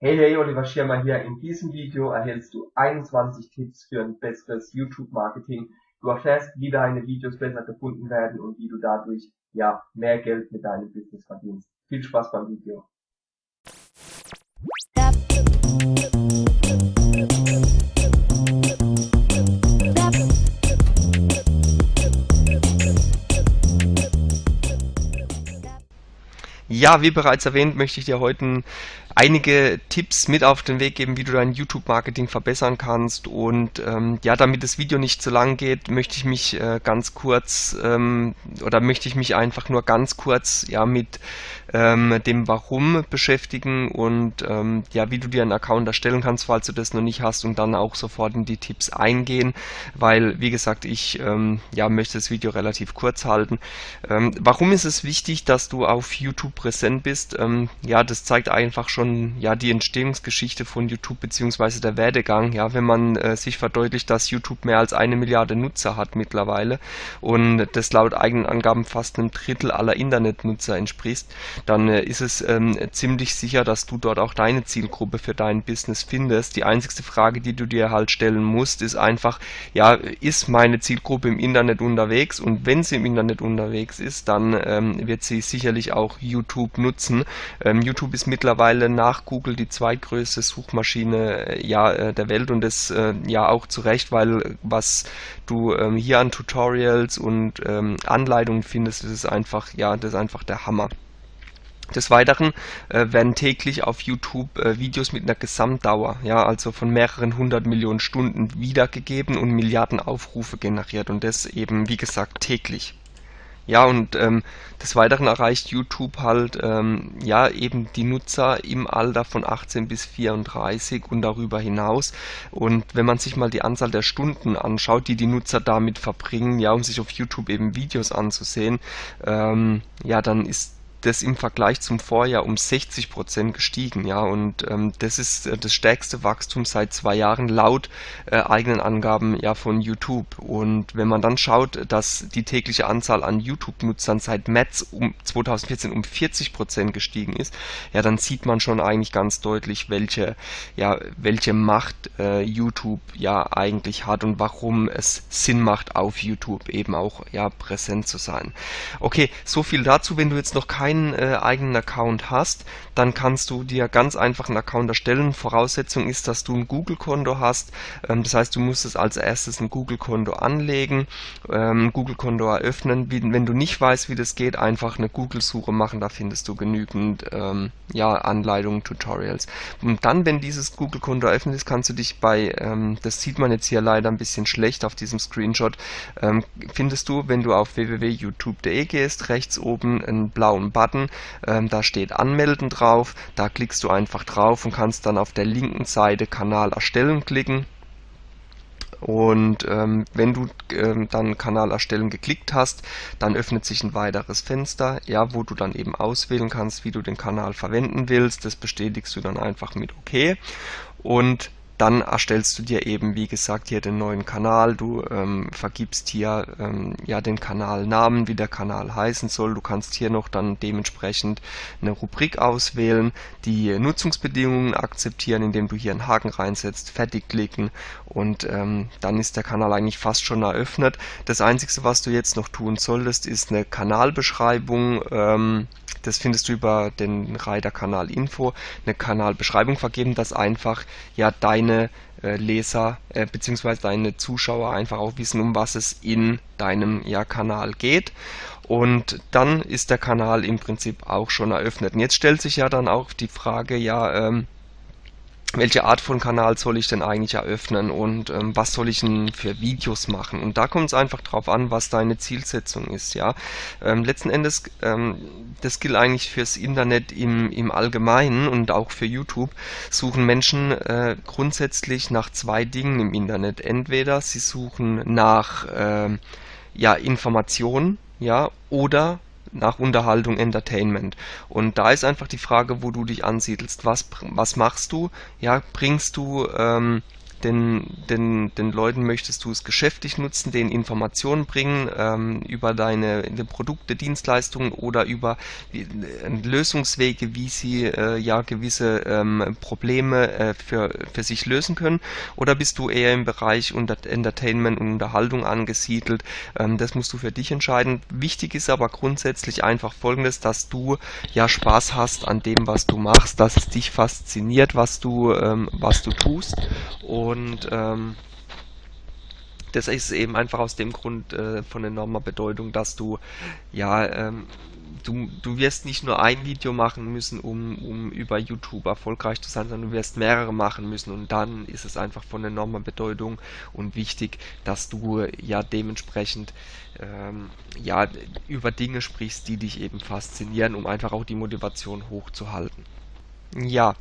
Hey, hey, Oliver Schirmer hier. In diesem Video erhältst du 21 Tipps für ein besseres YouTube-Marketing. Du erfährst, wie deine Videos besser gefunden werden und wie du dadurch, ja, mehr Geld mit deinem Business verdienst. Viel Spaß beim Video. Ja, wie bereits erwähnt, möchte ich dir heute einige Tipps mit auf den Weg geben, wie du dein YouTube-Marketing verbessern kannst. Und ähm, ja, damit das Video nicht zu lang geht, möchte ich mich äh, ganz kurz ähm, oder möchte ich mich einfach nur ganz kurz ja mit ähm, dem Warum beschäftigen und ähm, ja, wie du dir einen Account erstellen kannst, falls du das noch nicht hast und dann auch sofort in die Tipps eingehen, weil wie gesagt, ich ähm, ja möchte das Video relativ kurz halten. Ähm, warum ist es wichtig, dass du auf YouTube präsent bist? Ähm, ja, das zeigt einfach schon ja die Entstehungsgeschichte von YouTube beziehungsweise der Werdegang, ja, wenn man äh, sich verdeutlicht, dass YouTube mehr als eine Milliarde Nutzer hat mittlerweile und das laut eigenen Angaben fast einem Drittel aller Internetnutzer entspricht, dann äh, ist es ähm, ziemlich sicher, dass du dort auch deine Zielgruppe für dein Business findest. Die einzigste Frage, die du dir halt stellen musst, ist einfach, ja, ist meine Zielgruppe im Internet unterwegs und wenn sie im Internet unterwegs ist, dann ähm, wird sie sicherlich auch YouTube nutzen. Ähm, YouTube ist mittlerweile nach Google die zweitgrößte Suchmaschine äh, ja, äh, der Welt und das äh, ja auch zu Recht, weil was du ähm, hier an Tutorials und ähm, Anleitungen findest, das ist einfach, ja, das ist einfach der Hammer. Des Weiteren äh, werden täglich auf YouTube äh, Videos mit einer Gesamtdauer, ja, also von mehreren hundert Millionen Stunden wiedergegeben und Milliarden Aufrufe generiert und das eben, wie gesagt, täglich. Ja, und ähm, des Weiteren erreicht YouTube halt ähm, ja eben die Nutzer im Alter von 18 bis 34 und darüber hinaus. Und wenn man sich mal die Anzahl der Stunden anschaut, die die Nutzer damit verbringen, ja, um sich auf YouTube eben Videos anzusehen, ähm, ja, dann ist das im Vergleich zum Vorjahr um 60 Prozent gestiegen, ja, und ähm, das ist äh, das stärkste Wachstum seit zwei Jahren laut äh, eigenen Angaben ja von YouTube. Und wenn man dann schaut, dass die tägliche Anzahl an YouTube-Nutzern seit März um 2014 um 40 Prozent gestiegen ist, ja, dann sieht man schon eigentlich ganz deutlich, welche ja welche Macht äh, YouTube ja eigentlich hat und warum es Sinn macht, auf YouTube eben auch ja präsent zu sein. Okay, so viel dazu. Wenn du jetzt noch keine keinen äh, eigenen Account hast, dann kannst du dir ganz einfach einen Account erstellen. Voraussetzung ist, dass du ein Google-Konto hast. Ähm, das heißt, du musst es als erstes ein Google-Konto anlegen, ähm, Google-Konto eröffnen. Wie, wenn du nicht weißt, wie das geht, einfach eine Google-Suche machen. Da findest du genügend ähm, ja, Anleitungen, Tutorials. Und dann, wenn dieses Google-Konto eröffnet ist, kannst du dich bei, ähm, das sieht man jetzt hier leider ein bisschen schlecht auf diesem Screenshot, ähm, findest du, wenn du auf www.youtube.de gehst, rechts oben einen blauen Button, ähm, da steht Anmelden drauf, da klickst du einfach drauf und kannst dann auf der linken Seite Kanal erstellen klicken. Und ähm, wenn du ähm, dann Kanal erstellen geklickt hast, dann öffnet sich ein weiteres Fenster, ja, wo du dann eben auswählen kannst, wie du den Kanal verwenden willst. Das bestätigst du dann einfach mit OK. Und dann erstellst du dir eben, wie gesagt, hier den neuen Kanal. Du ähm, vergibst hier ähm, ja den Kanalnamen, wie der Kanal heißen soll. Du kannst hier noch dann dementsprechend eine Rubrik auswählen, die Nutzungsbedingungen akzeptieren, indem du hier einen Haken reinsetzt, fertig klicken und ähm, dann ist der Kanal eigentlich fast schon eröffnet. Das Einzige, was du jetzt noch tun solltest, ist eine Kanalbeschreibung ähm, das findest du über den Reiter Kanal Info, eine Kanalbeschreibung vergeben, dass einfach ja deine äh, Leser äh, bzw. deine Zuschauer einfach auch wissen, um was es in deinem ja, Kanal geht. Und dann ist der Kanal im Prinzip auch schon eröffnet. Und jetzt stellt sich ja dann auch die Frage, ja, ähm, welche Art von Kanal soll ich denn eigentlich eröffnen und ähm, was soll ich denn für Videos machen und da kommt es einfach drauf an, was deine Zielsetzung ist, ja. Ähm, letzten Endes, ähm, das gilt eigentlich fürs Internet im, im Allgemeinen und auch für YouTube, suchen Menschen äh, grundsätzlich nach zwei Dingen im Internet. Entweder sie suchen nach äh, ja, Informationen, ja, oder nach Unterhaltung, Entertainment. Und da ist einfach die Frage, wo du dich ansiedelst. Was, was machst du? Ja, bringst du ähm, den, den, den Leuten möchtest du es geschäftlich nutzen, denen Informationen bringen ähm, über deine, deine Produkte, Dienstleistungen oder über äh, Lösungswege, wie sie äh, ja gewisse ähm, Probleme äh, für, für sich lösen können? Oder bist du eher im Bereich unter Entertainment und Unterhaltung angesiedelt? Ähm, das musst du für dich entscheiden. Wichtig ist aber grundsätzlich einfach folgendes, dass du ja Spaß hast an dem, was du machst, dass es dich fasziniert, was du, ähm, was du tust und ähm, das ist eben einfach aus dem Grund äh, von enormer Bedeutung, dass du ja ähm, du, du wirst nicht nur ein Video machen müssen, um, um über YouTube erfolgreich zu sein, sondern du wirst mehrere machen müssen und dann ist es einfach von enormer Bedeutung und wichtig, dass du ja dementsprechend ähm, ja über Dinge sprichst, die dich eben faszinieren, um einfach auch die Motivation hochzuhalten. Ja,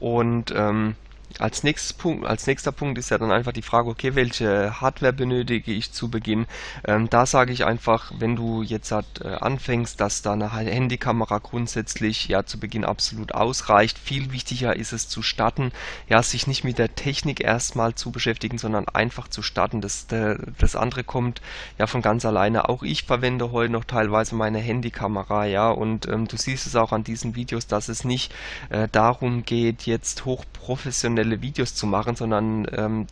und ähm, als, Punkt, als nächster Punkt ist ja dann einfach die Frage, okay, welche Hardware benötige ich zu Beginn? Ähm, da sage ich einfach, wenn du jetzt halt, äh, anfängst, dass da eine Handykamera grundsätzlich ja zu Beginn absolut ausreicht. Viel wichtiger ist es zu starten, ja, sich nicht mit der Technik erstmal zu beschäftigen, sondern einfach zu starten. Das, das andere kommt ja von ganz alleine. Auch ich verwende heute noch teilweise meine Handykamera, ja, und ähm, du siehst es auch an diesen Videos, dass es nicht äh, darum geht, jetzt hochprofessionell professionelle Videos zu machen, sondern ähm,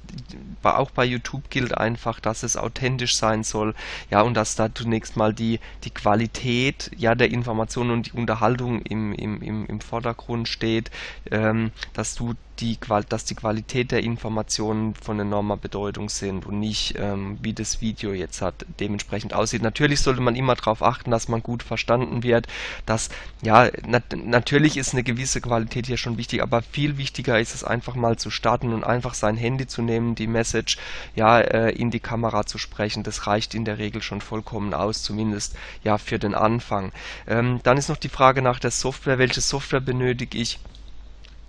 auch bei YouTube gilt einfach, dass es authentisch sein soll, ja, und dass da zunächst mal die, die Qualität ja, der Informationen und die Unterhaltung im, im, im, im Vordergrund steht, ähm, dass du die, dass die Qualität der Informationen von enormer Bedeutung sind und nicht, ähm, wie das Video jetzt hat, dementsprechend aussieht. Natürlich sollte man immer darauf achten, dass man gut verstanden wird, dass, ja, nat natürlich ist eine gewisse Qualität hier schon wichtig, aber viel wichtiger ist es einfach mal zu starten und einfach sein Handy zu nehmen, die Message, ja, äh, in die Kamera zu sprechen. Das reicht in der Regel schon vollkommen aus, zumindest, ja, für den Anfang. Ähm, dann ist noch die Frage nach der Software. Welche Software benötige ich?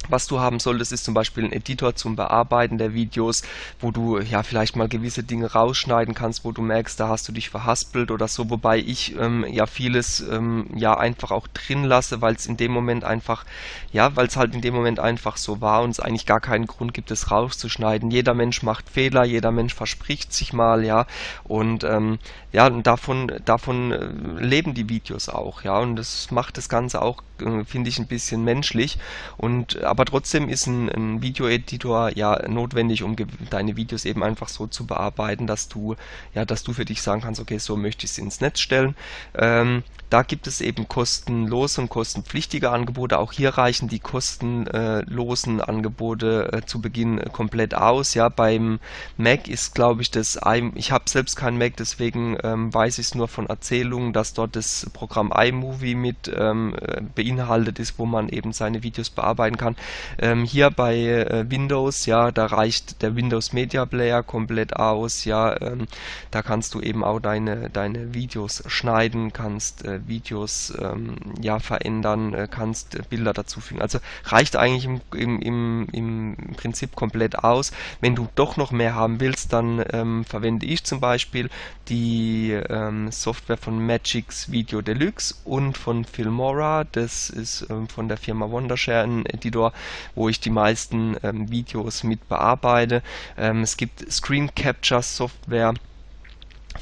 Was du haben solltest, ist zum Beispiel ein Editor zum Bearbeiten der Videos, wo du ja vielleicht mal gewisse Dinge rausschneiden kannst, wo du merkst, da hast du dich verhaspelt oder so, wobei ich ähm, ja vieles ähm, ja einfach auch drin lasse, weil es in dem Moment einfach, ja, weil es halt in dem Moment einfach so war und es eigentlich gar keinen Grund gibt, es rauszuschneiden. Jeder Mensch macht Fehler, jeder Mensch verspricht sich mal, ja, und ähm, ja, und davon, davon äh, leben die Videos auch, ja, und das macht das Ganze auch, finde ich, ein bisschen menschlich und aber trotzdem ist ein, ein Videoeditor ja notwendig, um deine Videos eben einfach so zu bearbeiten, dass du, ja, dass du für dich sagen kannst, okay, so möchte ich es ins Netz stellen. Ähm, da gibt es eben kostenlose und kostenpflichtige Angebote. Auch hier reichen die kostenlosen Angebote äh, zu Beginn komplett aus. Ja, beim Mac ist, glaube ich, das, ich habe selbst kein Mac, deswegen ähm, weiß ich es nur von Erzählungen, dass dort das Programm iMovie mit ähm, äh, beinhaltet ist, wo man eben seine Videos bearbeiten kann. Ähm, hier bei äh, Windows, ja, da reicht der Windows Media Player komplett aus, ja, ähm, da kannst du eben auch deine, deine Videos schneiden, kannst äh, Videos ähm, ja verändern, äh, kannst Bilder dazufügen. Also reicht eigentlich im, im, im, im Prinzip komplett aus. Wenn du doch noch mehr haben willst, dann ähm, verwende ich zum Beispiel die ähm, Software von Magix Video Deluxe und von Filmora. Das ist ähm, von der Firma Wondershare ein Editor, wo ich die meisten ähm, Videos mit bearbeite. Ähm, es gibt Screen Capture Software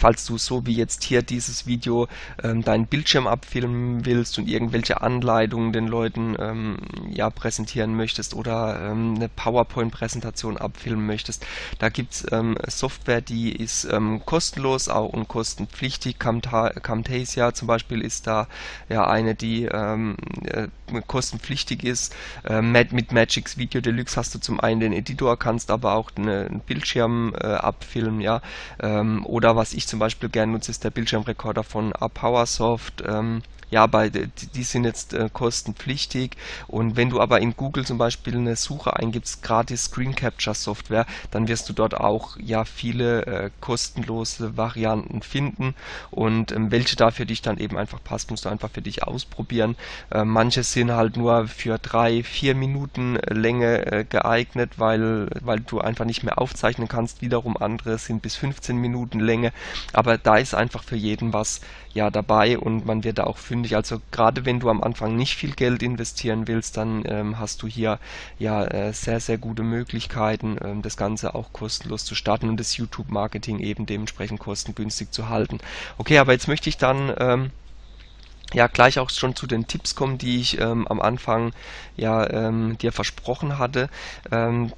falls du so wie jetzt hier dieses Video ähm, deinen Bildschirm abfilmen willst und irgendwelche Anleitungen den Leuten ähm, ja präsentieren möchtest oder ähm, eine PowerPoint-Präsentation abfilmen möchtest, da gibt's ähm, Software, die ist ähm, kostenlos auch und kostenpflichtig. Camta Camtasia zum Beispiel ist da ja eine, die ähm, äh, kostenpflichtig ist. Äh, mit Magix Video Deluxe hast du zum einen den Editor, kannst aber auch eine, einen Bildschirm äh, abfilmen, ja, ähm, oder was ich zum Beispiel gerne nutze, ist der Bildschirmrekorder von PowerSoft. Ja, bei, die sind jetzt äh, kostenpflichtig und wenn du aber in Google zum Beispiel eine Suche eingibst, gratis Screen Capture Software, dann wirst du dort auch ja viele äh, kostenlose Varianten finden und ähm, welche da für dich dann eben einfach passt, musst du einfach für dich ausprobieren. Äh, manche sind halt nur für drei, vier Minuten Länge äh, geeignet, weil, weil du einfach nicht mehr aufzeichnen kannst. Wiederum andere sind bis 15 Minuten Länge, aber da ist einfach für jeden was ja dabei und man wird da auch fündig fündig. Also gerade wenn du am Anfang nicht viel Geld investieren willst, dann ähm, hast du hier ja äh, sehr, sehr gute Möglichkeiten, ähm, das Ganze auch kostenlos zu starten und das YouTube-Marketing eben dementsprechend kostengünstig zu halten. Okay, aber jetzt möchte ich dann ähm, ja gleich auch schon zu den Tipps kommen, die ich ähm, am Anfang ja ähm, dir versprochen hatte. Ähm,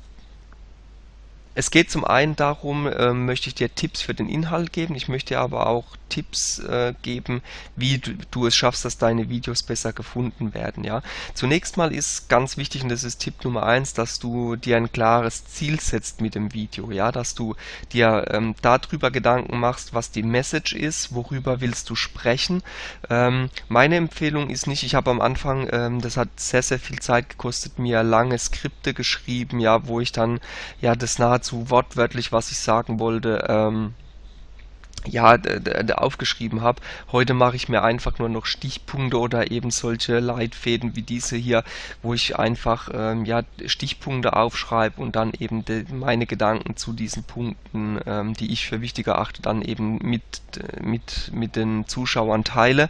es geht zum einen darum, ähm, möchte ich dir Tipps für den Inhalt geben, ich möchte aber auch Tipps äh, geben, wie du, du, es schaffst, dass deine Videos besser gefunden werden. Ja, Zunächst mal ist ganz wichtig, und das ist Tipp Nummer eins, dass du dir ein klares Ziel setzt mit dem Video, ja, dass du dir ähm, darüber Gedanken machst, was die Message ist, worüber willst du sprechen. Ähm, meine Empfehlung ist nicht, ich habe am Anfang, ähm, das hat sehr, sehr viel Zeit gekostet, mir lange Skripte geschrieben, ja, wo ich dann ja das nahezu wortwörtlich, was ich sagen wollte, ähm, ja, aufgeschrieben habe. Heute mache ich mir einfach nur noch Stichpunkte oder eben solche Leitfäden wie diese hier, wo ich einfach ähm, ja, Stichpunkte aufschreibe und dann eben de, meine Gedanken zu diesen Punkten, ähm, die ich für wichtig erachte, dann eben mit, mit, mit den Zuschauern teile.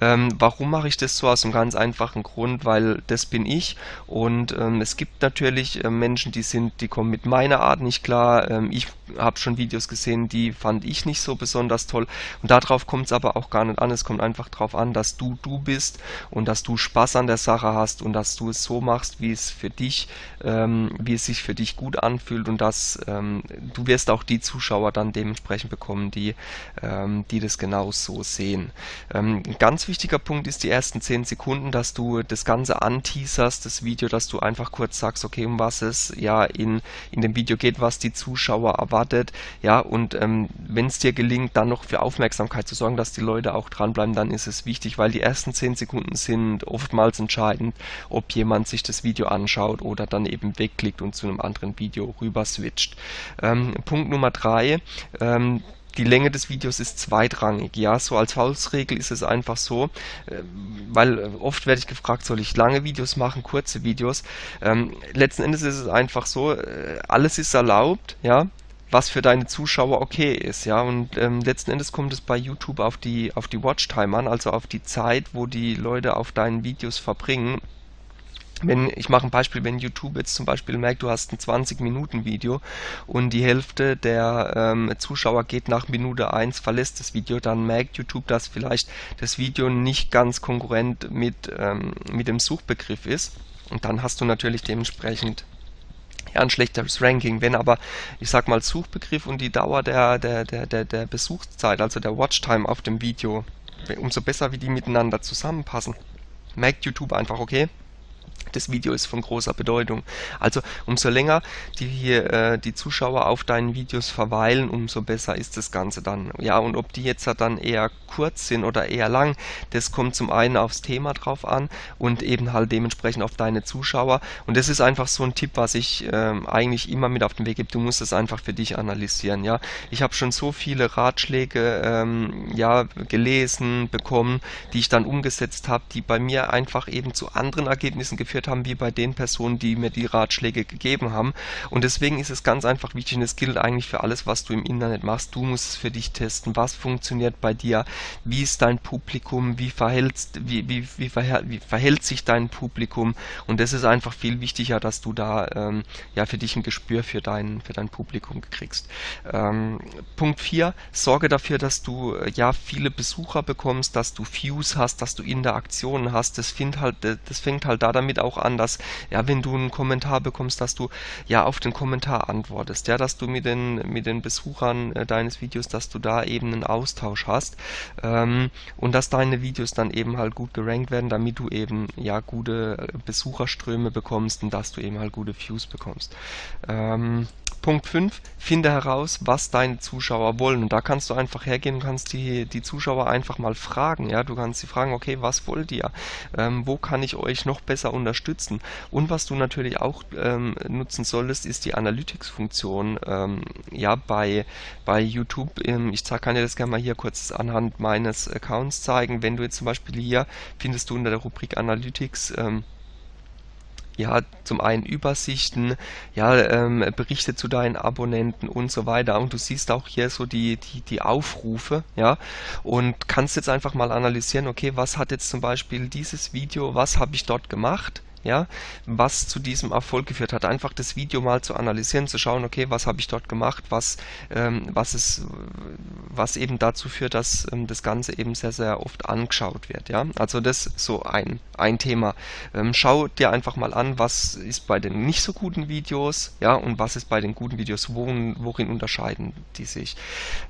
Ähm, warum mache ich das so? Aus einem ganz einfachen Grund, weil das bin ich und ähm, es gibt natürlich äh, Menschen, die sind, die kommen mit meiner Art nicht klar. Ähm, ich habe schon Videos gesehen, die fand ich nicht so besonders besonders toll. Und darauf kommt es aber auch gar nicht an. Es kommt einfach darauf an, dass du du bist und dass du Spaß an der Sache hast und dass du es so machst, wie es für dich, ähm, wie es sich für dich gut anfühlt und dass ähm, du wirst auch die Zuschauer dann dementsprechend bekommen, die, ähm, die das genau so sehen. Ähm, ein ganz wichtiger Punkt ist die ersten 10 Sekunden, dass du das Ganze anteaserst, das Video, dass du einfach kurz sagst, okay, um was es ja in, in dem Video geht, was die Zuschauer erwartet, ja, und ähm, wenn es dir gelingt, unbedingt dann noch für Aufmerksamkeit zu sorgen, dass die Leute auch dranbleiben, dann ist es wichtig, weil die ersten 10 Sekunden sind oftmals entscheidend, ob jemand sich das Video anschaut oder dann eben wegklickt und zu einem anderen Video rüber switcht. Ähm, Punkt Nummer 3, ähm, die Länge des Videos ist zweitrangig. Ja, so als Faustregel ist es einfach so, äh, weil äh, oft werde ich gefragt, soll ich lange Videos machen, kurze Videos. Ähm, letzten Endes ist es einfach so, äh, alles ist erlaubt, ja was für deine Zuschauer okay ist, ja. Und ähm, letzten Endes kommt es bei YouTube auf die, auf die Watchtime an, also auf die Zeit, wo die Leute auf deinen Videos verbringen. Wenn, ich mache ein Beispiel, wenn YouTube jetzt zum Beispiel merkt, du hast ein 20-Minuten-Video und die Hälfte der ähm, Zuschauer geht nach Minute 1, verlässt das Video, dann merkt YouTube, dass vielleicht das Video nicht ganz konkurrent mit, ähm, mit dem Suchbegriff ist. Und dann hast du natürlich dementsprechend ja, ein schlechteres Ranking. Wenn aber, ich sag mal, Suchbegriff und die Dauer der, der, der, der, der Besuchszeit, also der Watchtime auf dem Video, umso besser wie die miteinander zusammenpassen, merkt YouTube einfach, okay, das Video ist von großer Bedeutung. Also umso länger die, hier, äh, die Zuschauer auf deinen Videos verweilen, umso besser ist das Ganze dann. Ja, und ob die jetzt dann eher kurz sind oder eher lang, das kommt zum einen aufs Thema drauf an und eben halt dementsprechend auf deine Zuschauer. Und das ist einfach so ein Tipp, was ich ähm, eigentlich immer mit auf den Weg gebe. Du musst es einfach für dich analysieren. Ja, ich habe schon so viele Ratschläge ähm, ja gelesen bekommen, die ich dann umgesetzt habe, die bei mir einfach eben zu anderen Ergebnissen geführt geführt haben wie bei den Personen, die mir die Ratschläge gegeben haben. Und deswegen ist es ganz einfach wichtig und es gilt eigentlich für alles, was du im Internet machst. Du musst es für dich testen. Was funktioniert bei dir? Wie ist dein Publikum? Wie verhält, wie, wie, wie, verhält, wie verhält sich dein Publikum? Und das ist einfach viel wichtiger, dass du da ähm, ja für dich ein Gespür für dein, für dein Publikum kriegst. Ähm, Punkt 4, sorge dafür, dass du äh, ja viele Besucher bekommst, dass du Views hast, dass du Interaktionen hast. Das, find halt, das fängt halt da damit auch an, dass, ja, wenn du einen Kommentar bekommst, dass du ja auf den Kommentar antwortest, ja, dass du mit den, mit den Besuchern äh, deines Videos, dass du da eben einen Austausch hast ähm, und dass deine Videos dann eben halt gut gerankt werden, damit du eben ja gute Besucherströme bekommst und dass du eben halt gute Views bekommst. Ähm, Punkt 5, finde heraus, was deine Zuschauer wollen. Und da kannst du einfach hergehen und kannst die, die Zuschauer einfach mal fragen. Ja, du kannst sie fragen, okay, was wollt ihr? Ähm, wo kann ich euch noch besser unterstützen? Und was du natürlich auch ähm, nutzen solltest, ist die Analytics-Funktion. Ähm, ja, bei, bei YouTube, ähm, ich kann dir das gerne mal hier kurz anhand meines Accounts zeigen. Wenn du jetzt zum Beispiel hier findest du unter der Rubrik Analytics ähm, ja, zum einen Übersichten, ja, ähm, Berichte zu deinen Abonnenten und so weiter. Und du siehst auch hier so die, die, die Aufrufe, ja, und kannst jetzt einfach mal analysieren, okay, was hat jetzt zum Beispiel dieses Video, was habe ich dort gemacht, ja, was zu diesem Erfolg geführt hat. Einfach das Video mal zu analysieren, zu schauen, okay, was habe ich dort gemacht, was, ähm, was, ist, was eben dazu führt, dass ähm, das Ganze eben sehr, sehr oft angeschaut wird. Ja? Also das ist so ein, ein Thema. Ähm, schau dir einfach mal an, was ist bei den nicht so guten Videos ja, und was ist bei den guten Videos, worin, worin unterscheiden die sich.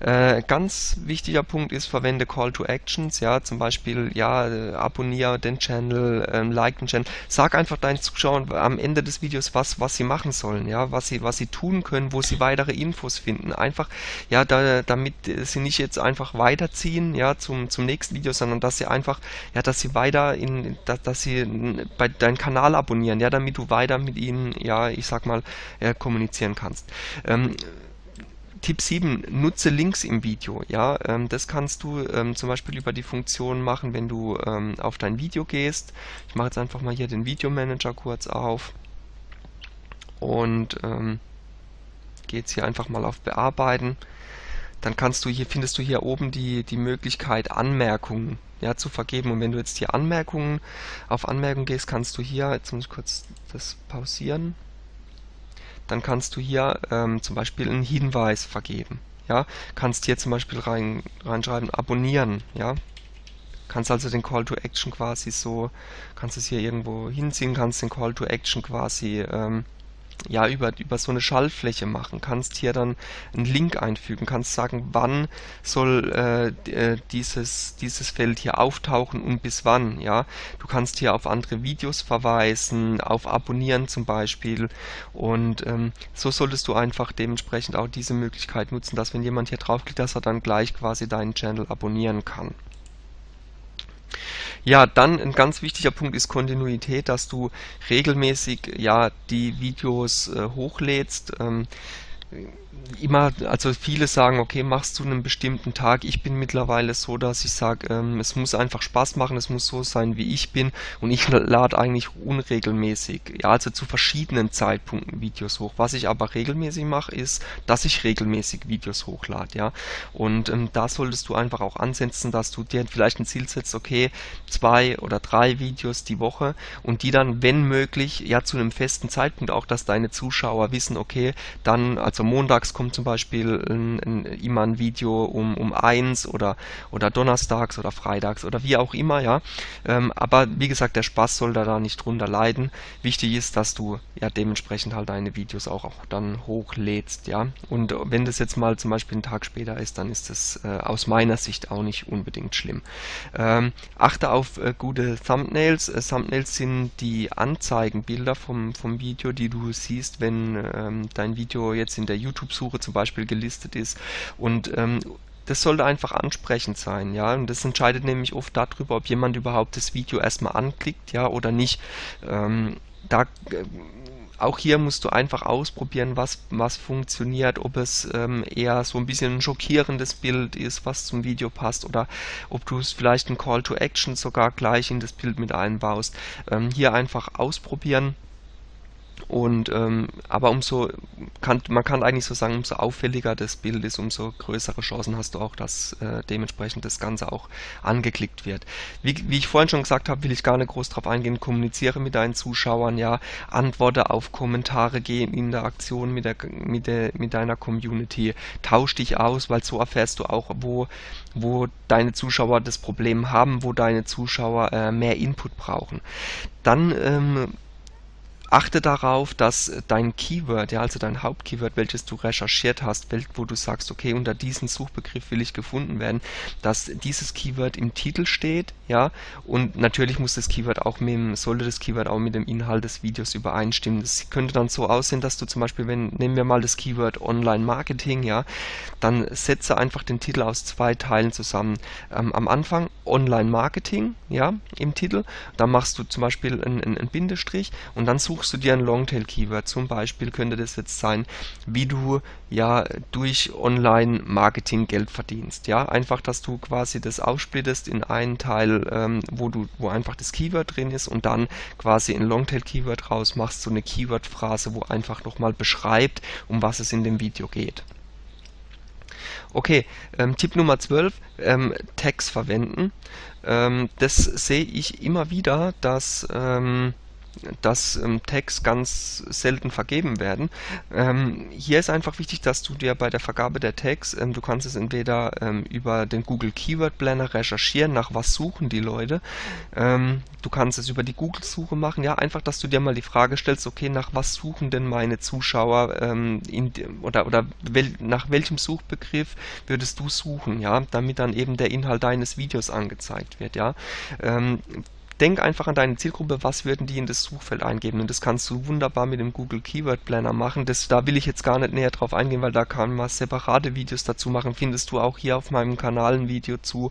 Äh, ganz wichtiger Punkt ist, verwende Call to Actions, ja, zum Beispiel, ja, äh, abonniere den Channel, äh, like den Channel, sag einfach deinen Zuschauern am Ende des Videos was, was sie machen sollen, ja, was sie, was sie tun können, wo sie weitere Infos finden. Einfach, ja, da, damit sie nicht jetzt einfach weiterziehen, ja, zum, zum nächsten Video, sondern dass sie einfach, ja, dass sie weiter in, dass, dass sie bei deinen Kanal abonnieren, ja, damit du weiter mit ihnen, ja, ich sag mal, ja, kommunizieren kannst. Ähm, Tipp 7, nutze Links im Video. Ja, ähm, das kannst du ähm, zum Beispiel über die Funktion machen, wenn du ähm, auf dein Video gehst. Ich mache jetzt einfach mal hier den Videomanager kurz auf und ähm, gehe jetzt hier einfach mal auf Bearbeiten. Dann kannst du hier findest du hier oben die die Möglichkeit Anmerkungen ja, zu vergeben. Und wenn du jetzt hier Anmerkungen auf Anmerkungen gehst, kannst du hier jetzt muss ich kurz das pausieren dann kannst du hier ähm, zum Beispiel einen Hinweis vergeben. Ja, kannst hier zum Beispiel rein, reinschreiben, abonnieren, ja. Kannst also den Call to Action quasi so, kannst es hier irgendwo hinziehen, kannst den Call to Action quasi ähm, ja über, über so eine Schaltfläche machen, kannst hier dann einen Link einfügen, kannst sagen, wann soll äh, äh, dieses, dieses Feld hier auftauchen und bis wann, ja. Du kannst hier auf andere Videos verweisen, auf Abonnieren zum Beispiel und ähm, so solltest du einfach dementsprechend auch diese Möglichkeit nutzen, dass wenn jemand hier draufklickt, dass er dann gleich quasi deinen Channel abonnieren kann. Ja, dann ein ganz wichtiger Punkt ist Kontinuität, dass du regelmäßig ja die Videos äh, hochlädst. Ähm, immer, also viele sagen, okay, machst du einen bestimmten Tag. Ich bin mittlerweile so, dass ich sage, ähm, es muss einfach Spaß machen, es muss so sein, wie ich bin und ich lade eigentlich unregelmäßig, ja, also zu verschiedenen Zeitpunkten Videos hoch. Was ich aber regelmäßig mache, ist, dass ich regelmäßig Videos hochlade, ja. Und ähm, da solltest du einfach auch ansetzen, dass du dir vielleicht ein Ziel setzt, okay, zwei oder drei Videos die Woche und die dann, wenn möglich, ja, zu einem festen Zeitpunkt auch, dass deine Zuschauer wissen, okay, dann, also montags kommt zum Beispiel ein, ein, immer ein Video um, um eins oder, oder donnerstags oder freitags oder wie auch immer, ja. Ähm, aber wie gesagt, der Spaß soll da, nicht drunter leiden. Wichtig ist, dass du ja dementsprechend halt deine Videos auch, auch dann hochlädst, ja. Und wenn das jetzt mal zum Beispiel einen Tag später ist, dann ist das äh, aus meiner Sicht auch nicht unbedingt schlimm. Ähm, achte auf äh, gute Thumbnails. Äh, Thumbnails sind die Anzeigenbilder vom, vom Video, die du siehst, wenn ähm, dein Video jetzt in der YouTube-Suche zum Beispiel gelistet ist. Und ähm, das sollte einfach ansprechend sein, ja. Und das entscheidet nämlich oft darüber, ob jemand überhaupt das Video erstmal anklickt, ja, oder nicht. Ähm, da äh, auch hier musst du einfach ausprobieren, was, was funktioniert, ob es ähm, eher so ein bisschen ein schockierendes Bild ist, was zum Video passt, oder ob du es vielleicht ein Call to Action sogar gleich in das Bild mit einbaust. Ähm, hier einfach ausprobieren und ähm, aber umso kann man kann eigentlich so sagen, umso auffälliger das Bild ist, umso größere Chancen hast du auch, dass äh, dementsprechend das Ganze auch angeklickt wird. Wie, wie ich vorhin schon gesagt habe, will ich gar nicht groß drauf eingehen. Kommuniziere mit deinen Zuschauern, ja, antworte auf Kommentare, geh in Interaktion mit der mit der mit deiner Community, tausch dich aus, weil so erfährst du auch, wo wo deine Zuschauer das Problem haben, wo deine Zuschauer äh, mehr Input brauchen. Dann ähm, achte darauf, dass dein Keyword, ja, also dein Hauptkeyword, welches du recherchiert hast, wo du sagst, okay, unter diesem Suchbegriff will ich gefunden werden, dass dieses Keyword im Titel steht, ja, und natürlich muss das Keyword auch mit dem, sollte das Keyword auch mit dem Inhalt des Videos übereinstimmen. Das könnte dann so aussehen, dass du zum Beispiel, wenn, nehmen wir mal das Keyword Online Marketing, ja, dann setze einfach den Titel aus zwei Teilen zusammen. Ähm, am Anfang Online Marketing, ja, im Titel, dann machst du zum Beispiel einen, einen Bindestrich und dann such suchst du dir ein Longtail-Keyword. Zum Beispiel könnte das jetzt sein, wie du ja durch Online-Marketing Geld verdienst. Ja, einfach, dass du quasi das aufsplittest in einen Teil, ähm, wo du, wo einfach das Keyword drin ist und dann quasi ein Longtail-Keyword rausmachst, so eine Keyword-Phrase, wo einfach nochmal beschreibt, um was es in dem Video geht. Okay, ähm, Tipp Nummer 12, ähm, Tags verwenden. Ähm, das sehe ich immer wieder, dass ähm, dass ähm, Tags ganz selten vergeben werden. Ähm, hier ist einfach wichtig, dass du dir bei der Vergabe der Tags, ähm, du kannst es entweder ähm, über den Google Keyword Planner recherchieren, nach was suchen die Leute. Ähm, du kannst es über die Google-Suche machen. Ja, einfach, dass du dir mal die Frage stellst, okay, nach was suchen denn meine Zuschauer ähm, in, oder, oder wel, nach welchem Suchbegriff würdest du suchen, ja, damit dann eben der Inhalt deines Videos angezeigt wird, ja denk einfach an deine Zielgruppe, was würden die in das Suchfeld eingeben? Und das kannst du wunderbar mit dem Google Keyword Planner machen. Das, da will ich jetzt gar nicht näher drauf eingehen, weil da kann man separate Videos dazu machen, findest du auch hier auf meinem Kanal ein Video zu.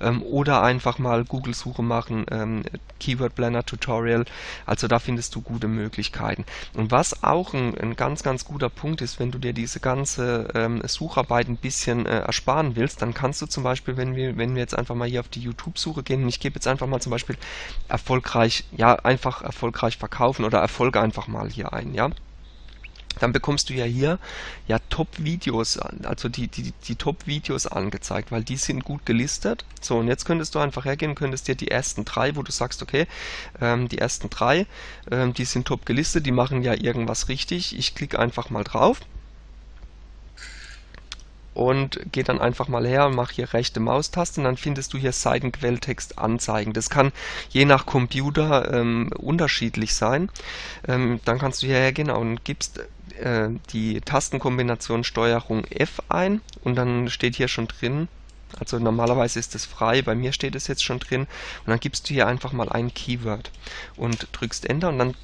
Ähm, oder einfach mal Google Suche machen, ähm, Keyword Planner Tutorial, also da findest du gute Möglichkeiten. Und was auch ein, ein ganz, ganz guter Punkt ist, wenn du dir diese ganze ähm, Sucharbeit ein bisschen äh, ersparen willst, dann kannst du zum Beispiel, wenn wir, wenn wir jetzt einfach mal hier auf die YouTube-Suche gehen, und ich gebe jetzt einfach mal zum Beispiel erfolgreich, ja, einfach erfolgreich verkaufen oder Erfolge einfach mal hier ein, ja. Dann bekommst du ja hier ja Top-Videos, also die, die, die Top-Videos angezeigt, weil die sind gut gelistet. So, und jetzt könntest du einfach hergehen, könntest dir die ersten drei, wo du sagst, okay, ähm, die ersten drei, ähm, die sind top gelistet, die machen ja irgendwas richtig. Ich klicke einfach mal drauf und geh dann einfach mal her und mach hier rechte Maustaste und dann findest du hier Seitenquelltext anzeigen. Das kann je nach Computer ähm, unterschiedlich sein. Ähm, dann kannst du hierher gehen und gibst äh, die Tastenkombination Steuerung F ein und dann steht hier schon drin, also normalerweise ist es frei, bei mir steht es jetzt schon drin und dann gibst du hier einfach mal ein Keyword und drückst Enter und dann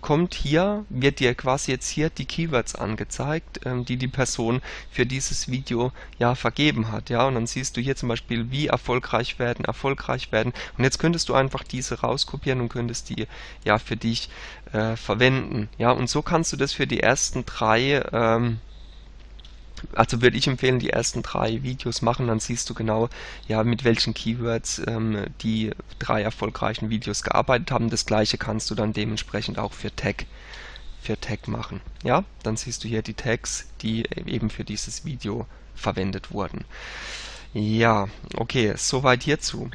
kommt hier, wird dir quasi jetzt hier die Keywords angezeigt, ähm, die die Person für dieses Video ja vergeben hat. Ja, und dann siehst du hier zum Beispiel, wie erfolgreich werden, erfolgreich werden. Und jetzt könntest du einfach diese rauskopieren und könntest die ja für dich äh, verwenden. Ja, und so kannst du das für die ersten drei ähm, also würde ich empfehlen, die ersten drei Videos machen, dann siehst du genau, ja, mit welchen Keywords ähm, die drei erfolgreichen Videos gearbeitet haben. Das gleiche kannst du dann dementsprechend auch für Tag, für Tag machen. Ja, dann siehst du hier die Tags, die eben für dieses Video verwendet wurden. Ja, okay, soweit hierzu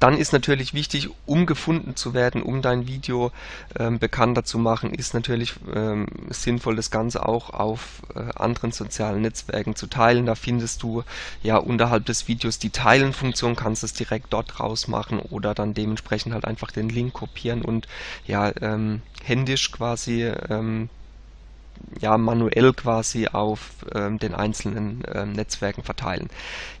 dann ist natürlich wichtig, um gefunden zu werden, um dein Video ähm, bekannter zu machen, ist natürlich ähm, sinnvoll, das Ganze auch auf äh, anderen sozialen Netzwerken zu teilen. Da findest du ja unterhalb des Videos die Teilen-Funktion, kannst es direkt dort rausmachen oder dann dementsprechend halt einfach den Link kopieren und ja ähm, händisch quasi ähm, ja, manuell quasi auf ähm, den einzelnen ähm, Netzwerken verteilen.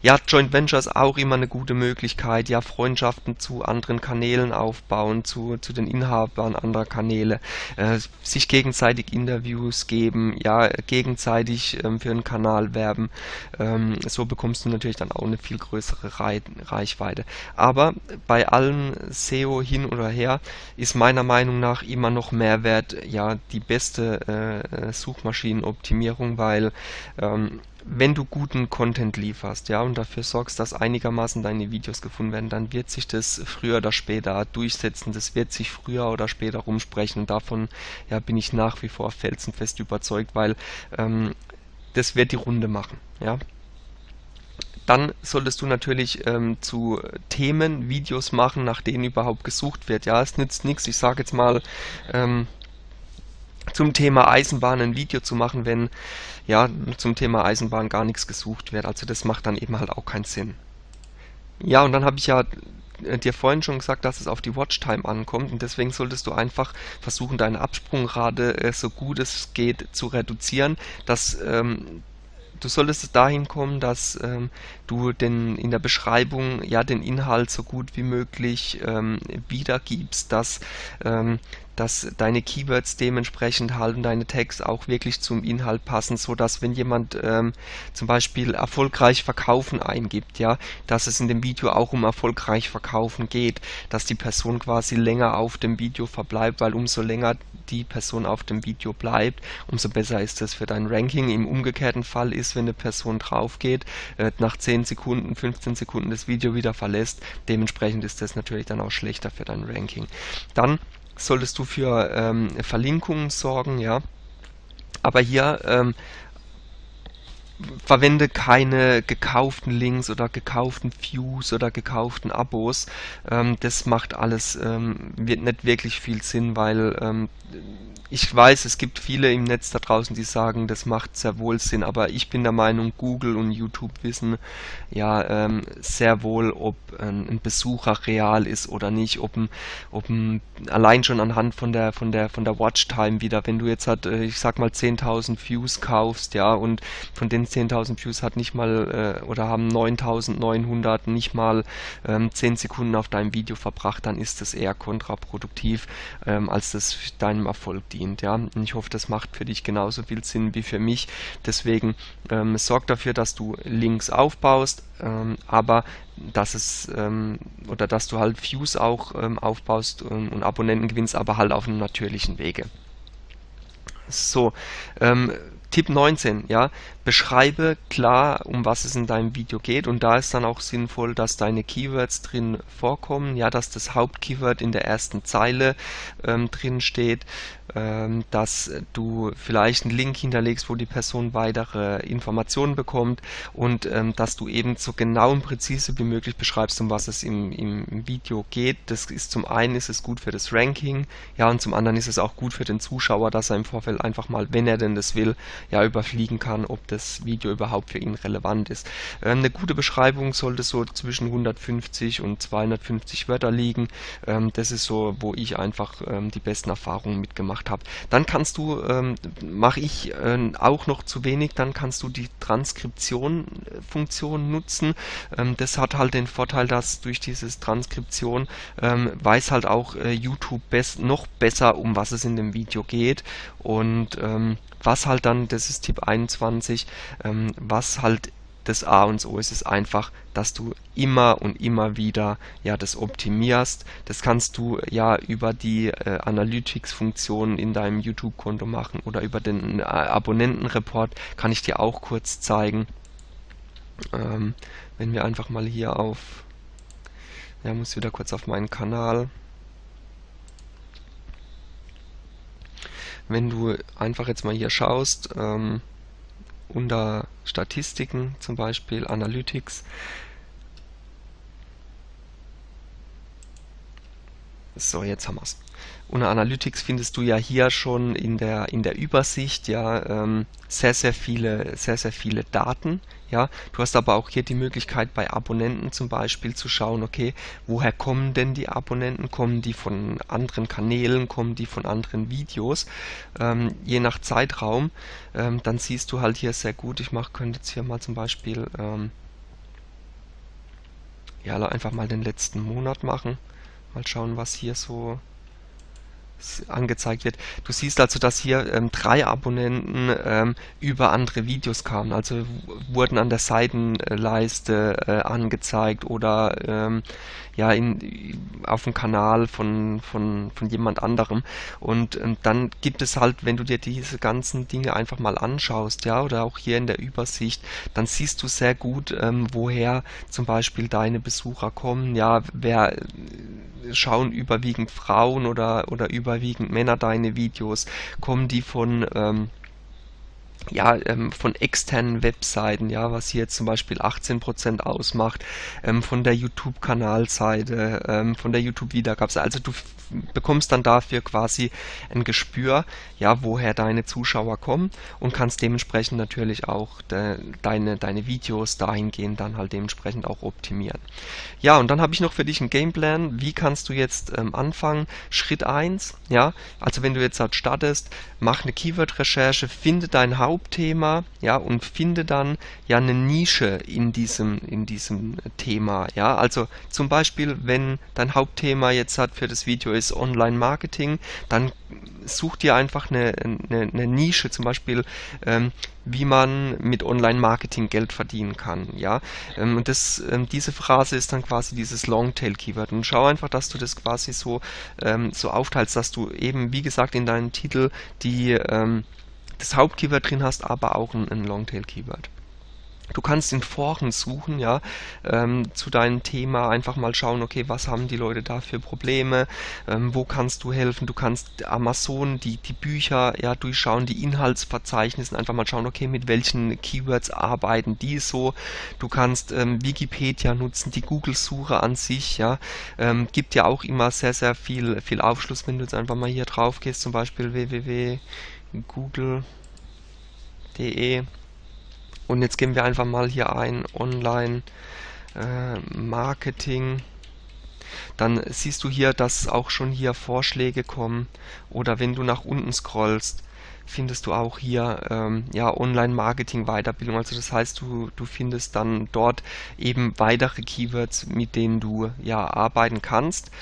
Ja, Joint Ventures auch immer eine gute Möglichkeit, ja, Freundschaften zu anderen Kanälen aufbauen, zu, zu den Inhabern anderer Kanäle, äh, sich gegenseitig Interviews geben, ja, gegenseitig ähm, für einen Kanal werben. Ähm, so bekommst du natürlich dann auch eine viel größere Rei Reichweite. Aber bei allem SEO hin oder her ist meiner Meinung nach immer noch Mehrwert, ja, die beste äh, Suchmaschinenoptimierung, weil ähm, wenn du guten Content lieferst, ja, und dafür sorgst, dass einigermaßen deine Videos gefunden werden, dann wird sich das früher oder später durchsetzen, das wird sich früher oder später rumsprechen und davon ja, bin ich nach wie vor felsenfest überzeugt, weil ähm, das wird die Runde machen, ja. Dann solltest du natürlich ähm, zu Themen Videos machen, nach denen überhaupt gesucht wird. Ja, es nützt nichts. Ich sage jetzt mal, ähm, zum Thema Eisenbahn ein Video zu machen, wenn ja zum Thema Eisenbahn gar nichts gesucht wird. Also das macht dann eben halt auch keinen Sinn. Ja, und dann habe ich ja äh, dir vorhin schon gesagt, dass es auf die Watchtime ankommt und deswegen solltest du einfach versuchen, deine Absprungrate äh, so gut es geht zu reduzieren, dass ähm, du solltest dahin kommen, dass ähm, du den, in der Beschreibung ja den Inhalt so gut wie möglich ähm, wiedergibst, dass, ähm, dass deine Keywords dementsprechend halt deine Tags auch wirklich zum Inhalt passen, so dass wenn jemand ähm, zum Beispiel erfolgreich verkaufen eingibt, ja, dass es in dem Video auch um erfolgreich verkaufen geht, dass die Person quasi länger auf dem Video verbleibt, weil umso länger die Person auf dem Video bleibt, umso besser ist das für dein Ranking. Im umgekehrten Fall ist, wenn eine Person drauf geht, äh, nach 10 Sekunden, 15 Sekunden das Video wieder verlässt, dementsprechend ist das natürlich dann auch schlechter für dein Ranking. Dann solltest du für ähm, Verlinkungen sorgen, ja. Aber hier ähm, verwende keine gekauften Links oder gekauften Views oder gekauften Abos. Ähm, das macht alles ähm, wird nicht wirklich viel Sinn, weil ähm, ich weiß, es gibt viele im Netz da draußen, die sagen, das macht sehr wohl Sinn, aber ich bin der Meinung, Google und YouTube wissen ja ähm, sehr wohl, ob ein, Besucher real ist oder nicht, ob ein, ob ein, allein schon anhand von der von der von der Watchtime wieder, wenn du jetzt halt, ich sag mal 10.000 Views kaufst, ja, und von den 10.000 Views hat nicht mal äh, oder haben 9.900 nicht mal ähm, 10 Sekunden auf deinem Video verbracht, dann ist das eher kontraproduktiv, ähm, als das deinem Erfolg dient. Ja? Und ich hoffe, das macht für dich genauso viel Sinn wie für mich. Deswegen ähm, sorg dafür, dass du Links aufbaust, ähm, aber dass es ähm, oder dass du halt Views auch ähm, aufbaust ähm, und Abonnenten gewinnst, aber halt auf einem natürlichen Wege. So, ähm, Tipp 19, ja, beschreibe klar, um was es in deinem Video geht. Und da ist dann auch sinnvoll, dass deine Keywords drin vorkommen, ja, dass das Hauptkeyword in der ersten Zeile ähm, drin steht, ähm, dass du vielleicht einen Link hinterlegst, wo die Person weitere Informationen bekommt. Und ähm, dass du eben so genau und präzise wie möglich beschreibst, um was es im, im Video geht. Das ist zum einen ist es gut für das Ranking, ja, und zum anderen ist es auch gut für den Zuschauer, dass er im Vorfeld einfach mal, wenn er denn das will, ja, überfliegen kann, ob das Video überhaupt für ihn relevant ist. Ähm, eine gute Beschreibung sollte so zwischen 150 und 250 Wörter liegen. Ähm, das ist so, wo ich einfach ähm, die besten Erfahrungen mitgemacht gemacht habe. Dann kannst du, mache ich auch noch zu wenig, dann kannst du die Transkription-Funktion äh, nutzen. Das hat halt den Vorteil, dass durch diese Transkription weiß halt auch äh, YouTube best noch besser, um was es in dem Video geht und ähm, was halt dann, das ist Tipp 21, ähm, was halt das A und O ist es einfach, dass du immer und immer wieder ja das optimierst. Das kannst du ja über die äh, Analytics-Funktion in deinem YouTube-Konto machen oder über den äh, Abonnentenreport kann ich dir auch kurz zeigen. Ähm, wenn wir einfach mal hier auf, ja, muss wieder kurz auf meinen Kanal. Wenn du einfach jetzt mal hier schaust, ähm, unter Statistiken zum Beispiel, Analytics. So, jetzt haben wir es. Unter Analytics findest du ja hier schon in der, in der Übersicht ja ähm, sehr, sehr viele, sehr, sehr viele Daten. Ja, du hast aber auch hier die Möglichkeit bei Abonnenten zum Beispiel zu schauen, okay, woher kommen denn die Abonnenten? Kommen die von anderen Kanälen? Kommen die von anderen Videos? Ähm, je nach Zeitraum, ähm, dann siehst du halt hier sehr gut, ich mach, könnte jetzt hier mal zum Beispiel ähm, ja, einfach mal den letzten Monat machen. Mal schauen, was hier so angezeigt wird. Du siehst also, dass hier ähm, drei Abonnenten ähm, über andere Videos kamen, also wurden an der Seitenleiste äh, angezeigt oder ähm, ja in, auf dem Kanal von, von, von jemand anderem. Und ähm, dann gibt es halt, wenn du dir diese ganzen Dinge einfach mal anschaust, ja, oder auch hier in der Übersicht, dann siehst du sehr gut, ähm, woher zum Beispiel deine Besucher kommen, ja, wer schauen überwiegend Frauen oder, oder überwiegend Männer deine Videos? Kommen die von, ähm, ja, ähm, von externen Webseiten, ja, was hier zum Beispiel 18% ausmacht, ähm, von der YouTube-Kanalseite, ähm, von der YouTube-Wiedergabe. Also du bekommst dann dafür quasi ein Gespür, ja, woher deine Zuschauer kommen und kannst dementsprechend natürlich auch de, deine, deine Videos dahingehend dann halt dementsprechend auch optimieren. Ja, und dann habe ich noch für dich einen Gameplan. Wie kannst du jetzt ähm, anfangen? Schritt 1, ja, also wenn du jetzt halt startest, mach eine Keyword-Recherche, finde dein Haus Hauptthema, ja, und finde dann ja eine Nische in diesem, in diesem Thema, ja. Also zum Beispiel, wenn dein Hauptthema jetzt hat für das Video ist Online-Marketing, dann such dir einfach eine, eine, eine Nische, zum Beispiel, ähm, wie man mit Online-Marketing Geld verdienen kann, ja. Ähm, und das, ähm, diese Phrase ist dann quasi dieses Longtail-Keyword. Und schau einfach, dass du das quasi so, ähm, so aufteilst, dass du eben, wie gesagt, in deinem Titel die, ähm, das Hauptkeyword drin hast, aber auch ein, ein Longtail-Keyword. Du kannst in Foren suchen, ja, ähm, zu deinem Thema einfach mal schauen, okay, was haben die Leute da für Probleme, ähm, wo kannst du helfen, du kannst Amazon, die, die Bücher, ja, durchschauen, die Inhaltsverzeichnisse, einfach mal schauen, okay, mit welchen Keywords arbeiten die so, du kannst ähm, Wikipedia nutzen, die Google-Suche an sich, ja, ähm, gibt ja auch immer sehr, sehr viel, viel Aufschluss, wenn du jetzt einfach mal hier drauf gehst, zum Beispiel www.google.de und jetzt geben wir einfach mal hier ein Online äh, Marketing. Dann siehst du hier, dass auch schon hier Vorschläge kommen. Oder wenn du nach unten scrollst, findest du auch hier ähm, ja, Online-Marketing-Weiterbildung. Also das heißt, du, du findest dann dort eben weitere Keywords, mit denen du ja arbeiten kannst.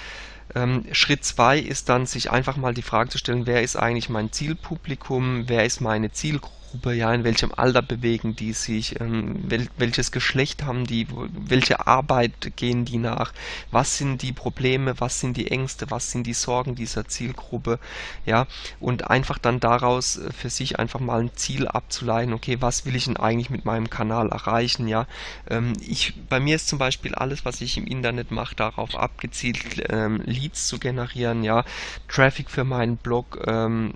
Ähm, Schritt 2 ist dann, sich einfach mal die Frage zu stellen, wer ist eigentlich mein Zielpublikum, wer ist meine Zielgruppe Zielgruppe, ja, in welchem Alter bewegen die sich, ähm, wel, welches Geschlecht haben die, welche Arbeit gehen die nach, was sind die Probleme, was sind die Ängste, was sind die Sorgen dieser Zielgruppe, ja, und einfach dann daraus äh, für sich einfach mal ein Ziel abzuleiten, okay, was will ich denn eigentlich mit meinem Kanal erreichen, ja, ähm, ich, bei mir ist zum Beispiel alles, was ich im Internet mache, darauf abgezielt, ähm, Leads zu generieren, ja, Traffic für meinen Blog, ähm,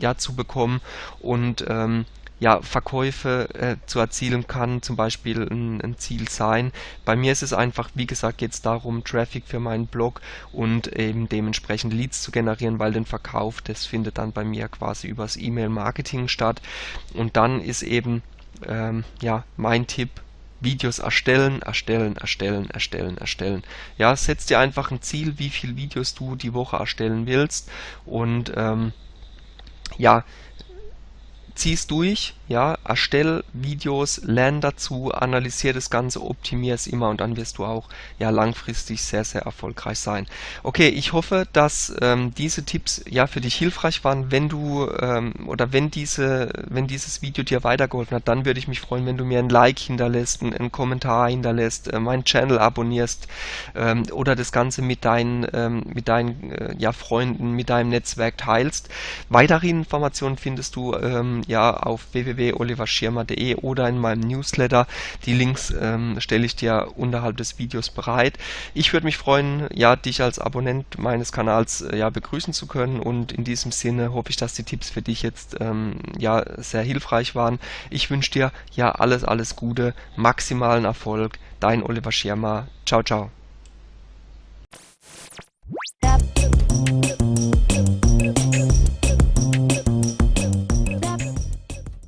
ja, zu bekommen und ähm, ja, Verkäufe äh, zu erzielen kann zum Beispiel ein, ein, Ziel sein. Bei mir ist es einfach, wie gesagt, jetzt darum, Traffic für meinen Blog und eben dementsprechend Leads zu generieren, weil den Verkauf, das findet dann bei mir quasi übers E-Mail-Marketing statt. Und dann ist eben, ähm, ja, mein Tipp, Videos erstellen, erstellen, erstellen, erstellen, erstellen. Ja, setz dir einfach ein Ziel, wie viele Videos du die Woche erstellen willst und ähm, ja, zieh's durch, ja, erstell Videos, lern dazu, analysier das Ganze, optimier es immer und dann wirst du auch ja langfristig sehr, sehr erfolgreich sein. Okay, ich hoffe, dass ähm, diese Tipps ja für dich hilfreich waren. Wenn du ähm, oder wenn diese, wenn dieses Video dir weitergeholfen hat, dann würde ich mich freuen, wenn du mir ein Like hinterlässt, einen, einen Kommentar hinterlässt, äh, meinen Channel abonnierst ähm, oder das Ganze mit deinen, ähm, mit deinen äh, ja, Freunden, mit deinem Netzwerk teilst. Weitere Informationen findest du ähm, ja auf www.oliverschirmer.de oder in meinem Newsletter. Die Links ähm, stelle ich dir unterhalb des Videos bereit. Ich würde mich freuen, ja, dich als Abonnent meines Kanals äh, ja, begrüßen zu können und in diesem Sinne hoffe ich, dass die Tipps für dich jetzt ähm, ja, sehr hilfreich waren. Ich wünsche dir ja alles, alles Gute, maximalen Erfolg. Dein Oliver Schirmer. Ciao, ciao.